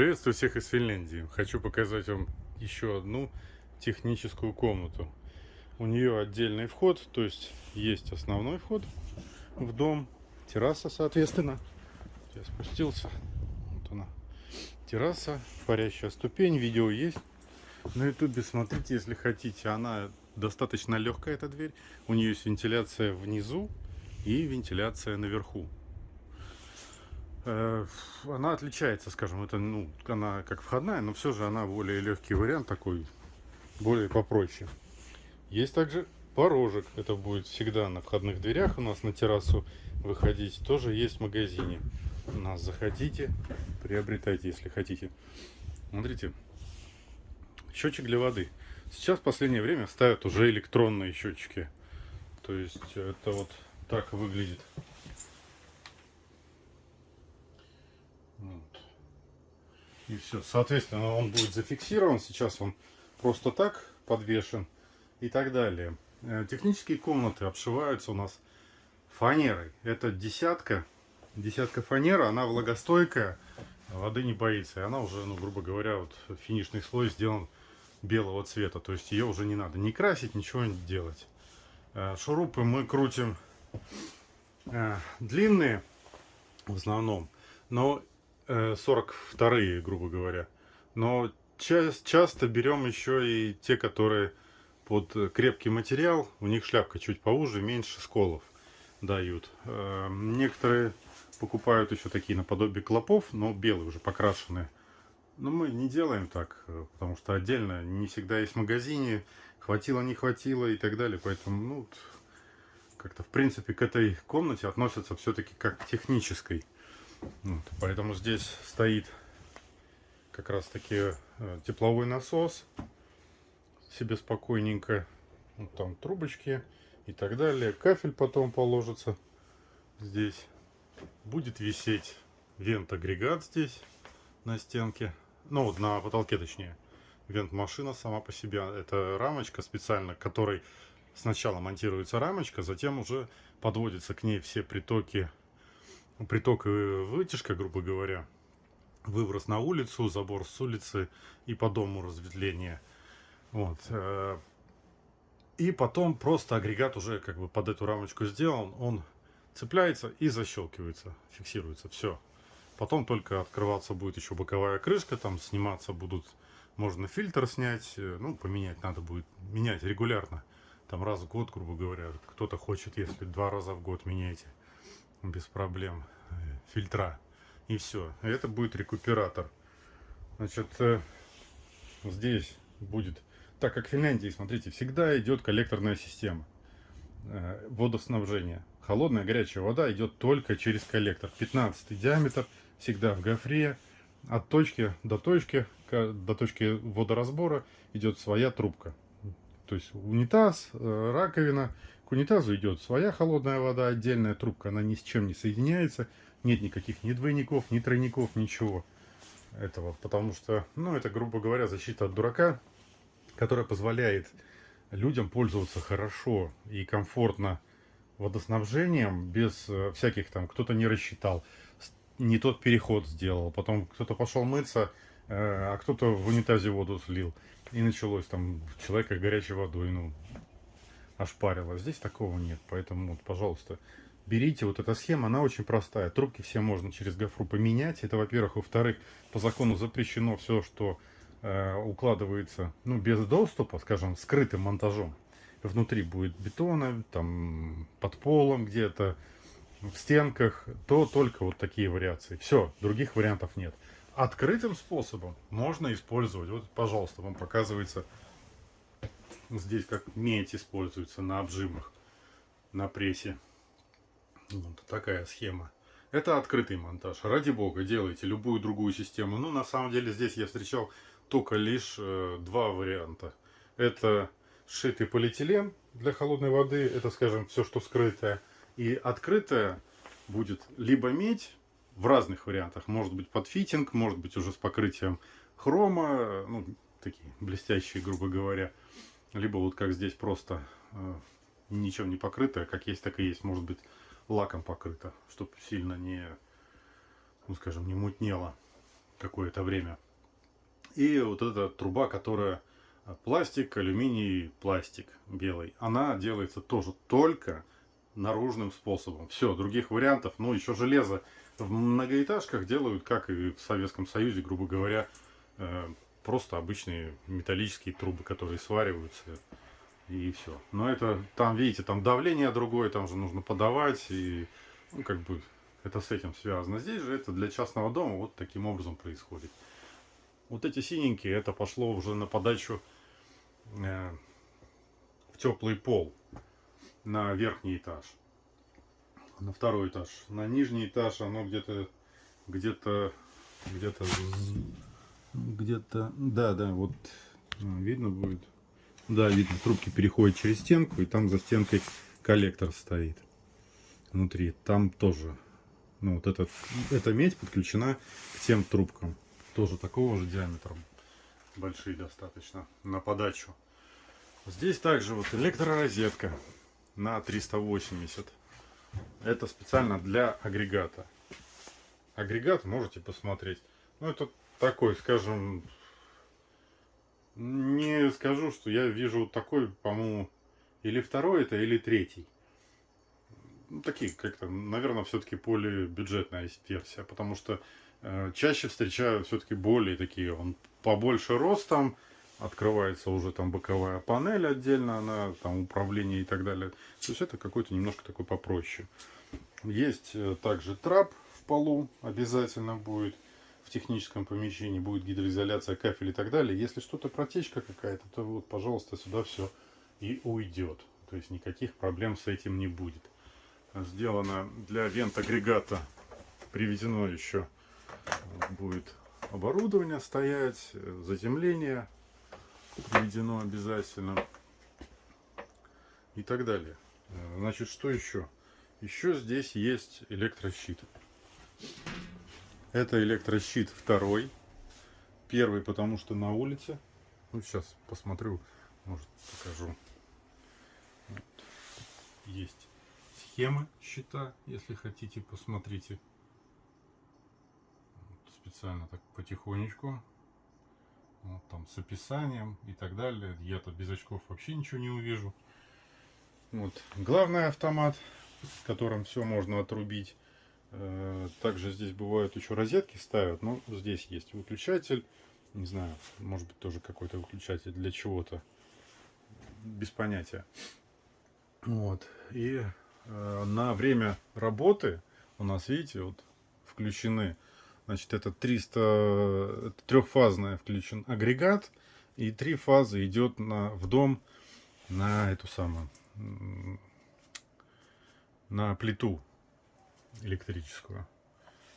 Приветствую всех из Финляндии. Хочу показать вам еще одну техническую комнату. У нее отдельный вход, то есть есть основной вход в дом, терраса, соответственно. Я спустился, вот она, терраса, парящая ступень, видео есть. На ютубе смотрите, если хотите, она достаточно легкая, эта дверь. У нее есть вентиляция внизу и вентиляция наверху. Э, она отличается, скажем, это, ну, она как входная, но все же она более легкий вариант такой, более попроще. Есть также порожек, это будет всегда на входных дверях у нас на террасу выходить, тоже есть в магазине. У нас заходите, приобретайте, если хотите. Смотрите, счетчик для воды. Сейчас в последнее время ставят уже электронные счетчики. То есть это вот так выглядит. И все. Соответственно, он будет зафиксирован. Сейчас он просто так подвешен и так далее. Э, технические комнаты обшиваются у нас фанерой. Это десятка. Десятка фанера, она влагостойкая, воды не боится. И она уже, ну, грубо говоря, вот финишный слой сделан белого цвета. То есть ее уже не надо ни красить, ничего не делать. Э, шурупы мы крутим э, длинные в основном. Но 42-е, э, грубо говоря. Но ча часто берем еще и те, которые под крепкий материал, у них шляпка чуть поуже, меньше сколов дают. Э, некоторые покупают еще такие наподобие клопов, но белые уже покрашенные. Но мы не делаем так, э, потому что отдельно не всегда есть в магазине, хватило, не хватило и так далее. Поэтому, ну, как-то в принципе к этой комнате относятся все-таки как к технической. Вот, поэтому здесь стоит как раз таки э, тепловой насос себе спокойненько. Вот там трубочки и так далее. Кафель потом положится здесь. Будет висеть вент-агрегат здесь на стенке. Ну вот на потолке точнее. Вент-машина сама по себе. Это рамочка специально, которой сначала монтируется рамочка, затем уже подводятся к ней все притоки приток и вытяжка, грубо говоря, выброс на улицу, забор с улицы и по дому разветвление. Вот. Э, и потом просто агрегат уже как бы под эту рамочку сделан, он цепляется и защелкивается, фиксируется, все. Потом только открываться будет еще боковая крышка, там сниматься будут, можно фильтр снять, э, ну, поменять надо будет, менять регулярно, там раз в год, грубо говоря, кто-то хочет, если два раза в год меняйте без проблем фильтра. И все. Это будет рекуператор. Значит, э, здесь будет... Так как в Финляндии, смотрите, всегда идет коллекторная система э, водоснабжения. Холодная горячая вода идет только через коллектор. 15 диаметр, всегда в гофре. От точки до точки, до точки водоразбора идет своя трубка. То есть унитаз, э, раковина, к унитазу идет своя холодная вода, отдельная трубка, она ни с чем не соединяется. Нет никаких ни двойников, ни тройников, ничего этого. Потому что, ну, это, грубо говоря, защита от дурака, которая позволяет людям пользоваться хорошо и комфортно водоснабжением, без э, всяких там, кто-то не рассчитал, не тот переход сделал, потом кто-то пошел мыться, э, а кто-то в унитазе воду слил. И началось там человека горячей водой, ну, ошпарило. Здесь такого нет, поэтому, вот, пожалуйста, берите вот эта схема, она очень простая. Трубки все можно через гофру поменять. Это, во-первых. Во-вторых, по закону запрещено все, что э, укладывается ну, без доступа, скажем, скрытым монтажом. Внутри будет бетона, там под полом где-то, в стенках, то только вот такие вариации. Все, других вариантов нет. Открытым способом можно использовать. Вот, пожалуйста, вам показывается Здесь как медь используется на обжимах, на прессе. Вот такая схема. Это открытый монтаж. Ради бога, делайте любую другую систему. Ну, на самом деле, здесь я встречал только лишь э, два варианта. Это сшитый полиэтилен для холодной воды. Это, скажем, все, что скрытое. И открытое будет либо медь в разных вариантах. Может быть под фитинг, может быть уже с покрытием хрома. Ну, такие блестящие, грубо говоря либо вот как здесь просто э, ничем не покрытое, как есть, так и есть, может быть лаком покрыто, чтобы сильно не, ну скажем, не мутнело. какое-то время. И вот эта труба, которая а, пластик, алюминий, пластик белый, она делается тоже только наружным способом. Все, других вариантов, ну еще железо в многоэтажках делают, как и в Советском Союзе, грубо говоря, э, просто обычные металлические трубы, которые свариваются и все. Но это там, видите, там давление другое, там же нужно подавать и ну, как бы это с этим связано. Здесь же это для частного дома вот таким образом происходит. Вот эти синенькие, это пошло уже на подачу э, в теплый пол на верхний этаж. На второй этаж. На нижний этаж оно где-то где-то где-то где-то да да вот видно будет. Да видно трубки переходят через стенку и там за стенкой коллектор стоит внутри. Там тоже ну вот этот эта медь подключена к тем трубкам. Тоже такого же диаметра. Большие достаточно на подачу. Здесь также вот электророзетка на 380 это специально для агрегата. Агрегат можете посмотреть ну это такой скажем не скажу что я вижу такой по моему или второй это или третий ну, такие как-то наверное все-таки более бюджетная версия потому что Э, чаще встречаю все-таки более такие, он побольше ростом, открывается уже там боковая панель отдельно, она там управление и так далее. То есть это какой-то немножко такой попроще. Есть э, также трап в полу, обязательно будет в техническом помещении, будет гидроизоляция, кафель и так далее. Если что-то протечка какая-то, то вот, пожалуйста, сюда все и уйдет. То есть никаких проблем с этим не будет. Сделано для вент агрегата, приведено еще будет оборудование стоять, заземление приведено обязательно и так далее. Значит, что еще? Еще здесь есть электрощит. Это электрощит второй. Первый, потому что на улице. Ну, сейчас посмотрю, может покажу. Вот. Есть схемы щита, если хотите, посмотрите специально так потихонечку. Вот, там с описанием и так далее. Я-то без очков вообще ничего не увижу. Вот. Главный автомат, с которым все можно отрубить. Э, также здесь бывают еще розетки ставят. Но здесь есть выключатель. Не знаю, может быть тоже какой-то выключатель для чего-то. Без понятия. Вот. И э, на время работы у нас, видите, вот включены Значит, это 300 трехфазная включен агрегат. И три фазы идет на, в дом на эту самую, на плиту электрическую.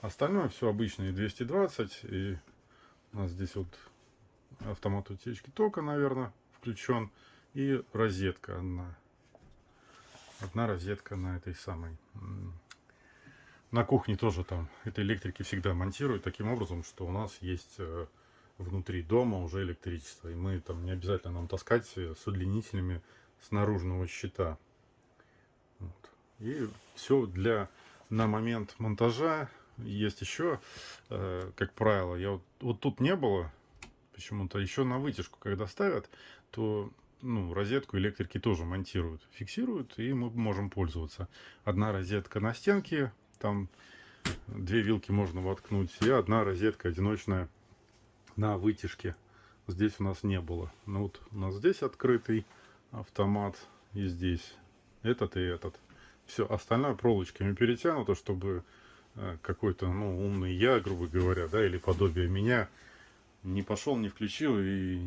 Остальное все обычные 220. И у нас здесь вот автомат утечки тока, наверное, включен. И розетка одна. Одна розетка на этой самой на кухне тоже там это электрики всегда монтируют таким образом, что у нас есть э, внутри дома уже электричество. И мы там не обязательно нам таскать с удлинителями с наружного щита. Вот. И все для на момент монтажа. Есть еще, э, как правило, я вот, вот тут не было почему-то. Еще на вытяжку, когда ставят, то ну, розетку электрики тоже монтируют, фиксируют, и мы можем пользоваться. Одна розетка на стенке там две вилки можно воткнуть. И одна розетка одиночная на вытяжке. Здесь у нас не было. Ну вот у нас здесь открытый автомат. И здесь этот и этот. Все, остальное проволочками перетянуто, чтобы э, какой-то, ну, умный я, грубо говоря, да, или подобие меня, не пошел, не включил, и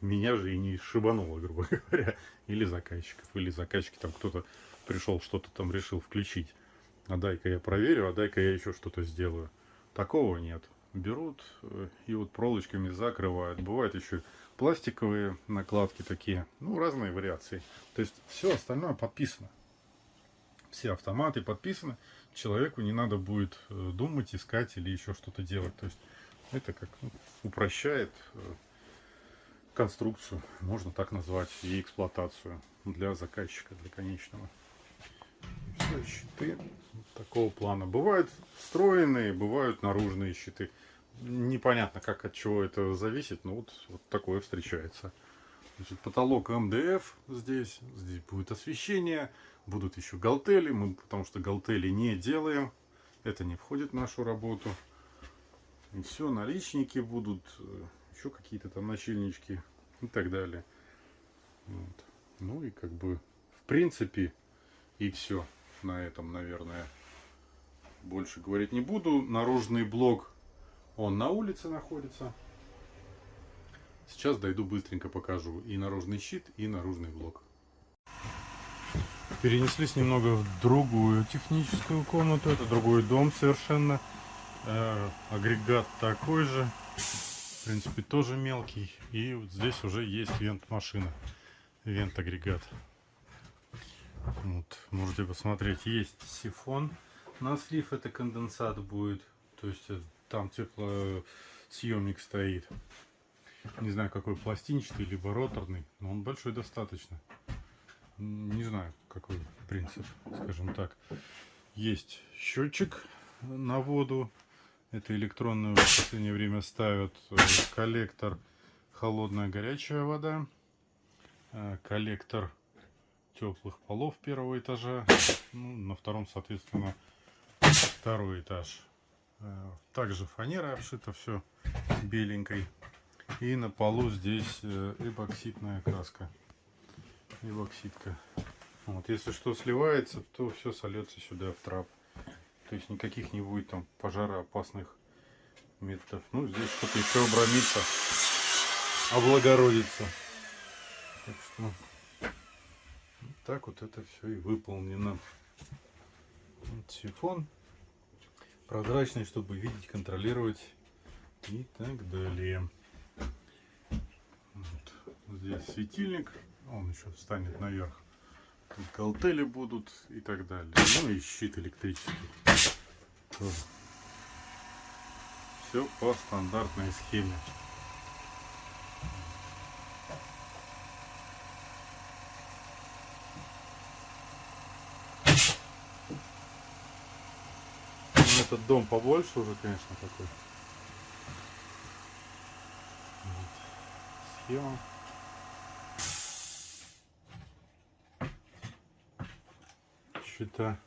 меня же и не шибануло, грубо говоря, или заказчиков, или заказчики там кто-то пришел, что-то там решил включить а дай-ка я проверю, а дай-ка я еще что-то сделаю. Такого нет. Берут э, и вот проволочками закрывают. Бывают еще пластиковые накладки такие, ну разные вариации. То есть все остальное подписано. Все автоматы подписаны. Человеку не надо будет э, думать, искать или еще что-то делать. То есть это как ну, упрощает э, конструкцию, можно так назвать, и эксплуатацию для заказчика, для конечного. Все, щиты такого плана. Бывают встроенные, бывают наружные щиты. Непонятно, как от чего это зависит, но вот, вот такое встречается. Значит, потолок МДФ здесь, здесь будет освещение, будут еще галтели, мы потому что галтели не делаем, это не входит в нашу работу. И все, наличники будут, э, еще какие-то там начальнички и так далее. Вот. Ну и как бы, в принципе, и все на этом, наверное. Больше говорить не буду. Наружный блок, он на улице находится. Сейчас дойду быстренько покажу и наружный щит, и наружный блок. Перенеслись немного в другую техническую комнату. Это другой дом совершенно. Э, агрегат такой же. В принципе, тоже мелкий. И вот здесь уже есть вент-машина. Вент-агрегат. Вот, можете посмотреть. Есть сифон на слив. Это конденсат будет. То есть э, там теплосъемник стоит. Не знаю, какой пластинчатый, либо роторный, но он большой достаточно. Не знаю, какой принцип, скажем так. Есть счетчик на воду. Это электронную в последнее время ставят. Э, коллектор холодная горячая вода. Э, коллектор теплых полов первого этажа. Ну, на втором, соответственно, второй этаж. Э, также фанера обшита все беленькой. И на полу здесь э, эбоксидная краска. Эбоксидка. Вот, если что сливается, то все сольется сюда в трап. То есть никаких не будет там пожароопасных методов. Ну, здесь что-то еще обрамится, облагородится. Так что вот так вот это все и выполнено. Вот сифон прозрачный, чтобы видеть, контролировать и так далее. Здесь светильник, он еще встанет наверх. Тут галтели будут и так далее. Ну и щит электрический. Тоже. Все по стандартной схеме. Ну, этот дом побольше уже, конечно, такой. Схема. Счета.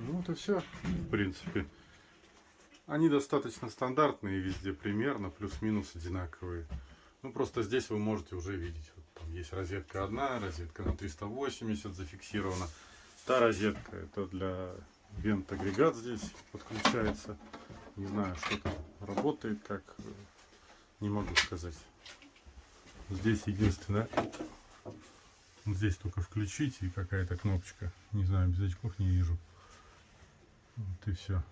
Ну вот и все, в принципе. Они достаточно стандартные везде примерно, плюс-минус одинаковые. Ну просто здесь вы можете уже видеть. Вот там есть розетка одна, розетка на 380 зафиксирована. Та розетка это для вент агрегат здесь подключается. Не знаю, что там работает, как не могу сказать. Здесь единственное вот здесь только включить и какая-то кнопочка. Не знаю, без очков не вижу. Вот и все.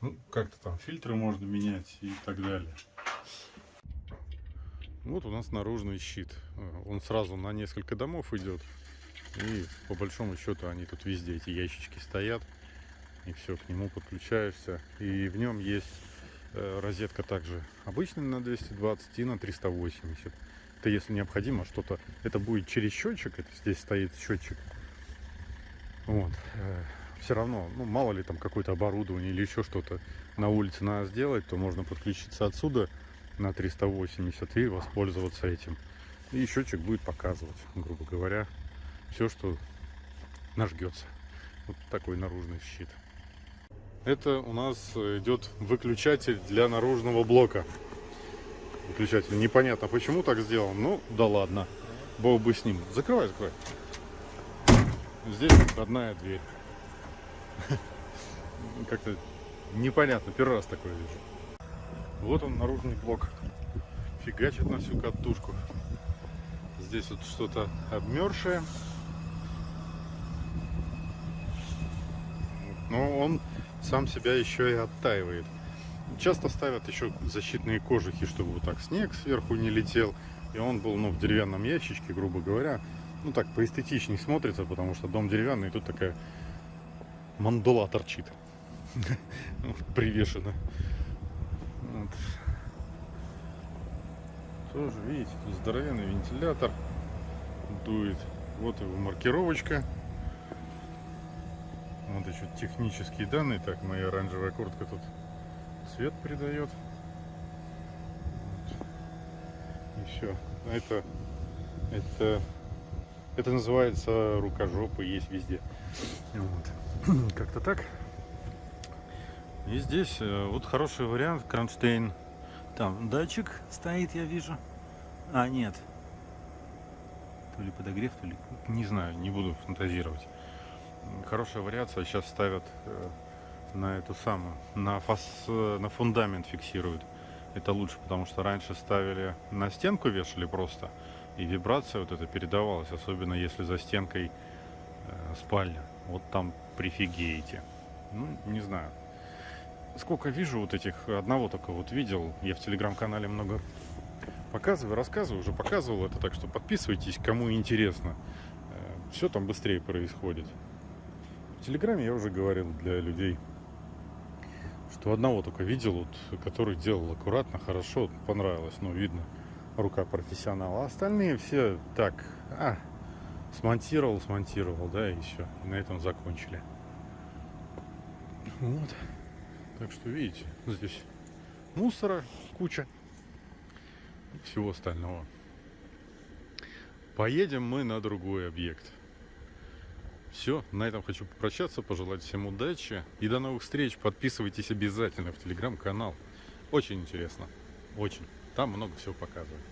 Ну, как-то там фильтры можно менять и так далее. Вот у нас наружный щит. Он сразу на несколько домов идет. И по большому счету они тут везде, эти ящички стоят. И все, к нему подключаешься. И в нем есть э, розетка также обычная на 220 и на 380 это если необходимо что-то, это будет через счетчик, это здесь стоит счетчик. Вот. Э, Все равно, ну мало ли там какое-то оборудование или еще что-то на улице надо сделать, то можно подключиться отсюда на 380 и воспользоваться этим. И счетчик будет показывать, грубо говоря, все, что нажгется. Вот такой наружный щит. Это у нас идет выключатель для наружного блока выключатель. Непонятно, почему так сделал. Ну, да ладно. Бог бы с ним. Закрывай, закрывай. Здесь одна дверь. Как-то непонятно. Первый раз такое вижу. Вот он, наружный блок. Фигачит на всю катушку. Здесь вот что-то обмершее. Но он сам себя еще и оттаивает. Часто ставят еще защитные кожухи, чтобы вот так снег сверху не летел. И он был ну, в деревянном ящичке, грубо говоря. Ну так, поэстетичнее смотрится, потому что дом деревянный, и тут такая мандула торчит. Привешена. Тоже, видите, здоровенный вентилятор дует. Вот его маркировочка. Вот еще технические данные. Так, моя оранжевая куртка тут цвет придает. И все. Это, это, это называется рукожопы, есть везде. Вот. Как-то так. И здесь э, вот хороший вариант, кронштейн. Там датчик стоит, я вижу. А, нет. То ли подогрев, то ли... Не знаю, не буду фантазировать. Хорошая вариация. Сейчас ставят э, на эту самую, на, фас, э, на фундамент фиксируют. Это лучше, потому что раньше ставили на стенку, вешали просто. И вибрация вот эта передавалась, особенно если за стенкой э, спальня. Вот там прифигеете. Ну, не знаю. Сколько вижу вот этих, одного только вот видел. Я в телеграм-канале много показываю, рассказываю, уже показывал это, так что подписывайтесь, кому интересно. Все там быстрее происходит. В Телеграме я уже говорил для людей, что одного только видел, вот, который делал аккуратно, хорошо, понравилось, ну, видно, рука профессионала. А остальные все так, а, смонтировал, смонтировал, да, и все. И на этом закончили. Вот. Так что, видите, здесь мусора куча всего остального. Поедем мы на другой объект. Все, на этом хочу попрощаться, пожелать всем удачи и до новых встреч. Подписывайтесь обязательно в телеграм-канал. Очень интересно, очень. Там много всего показывают.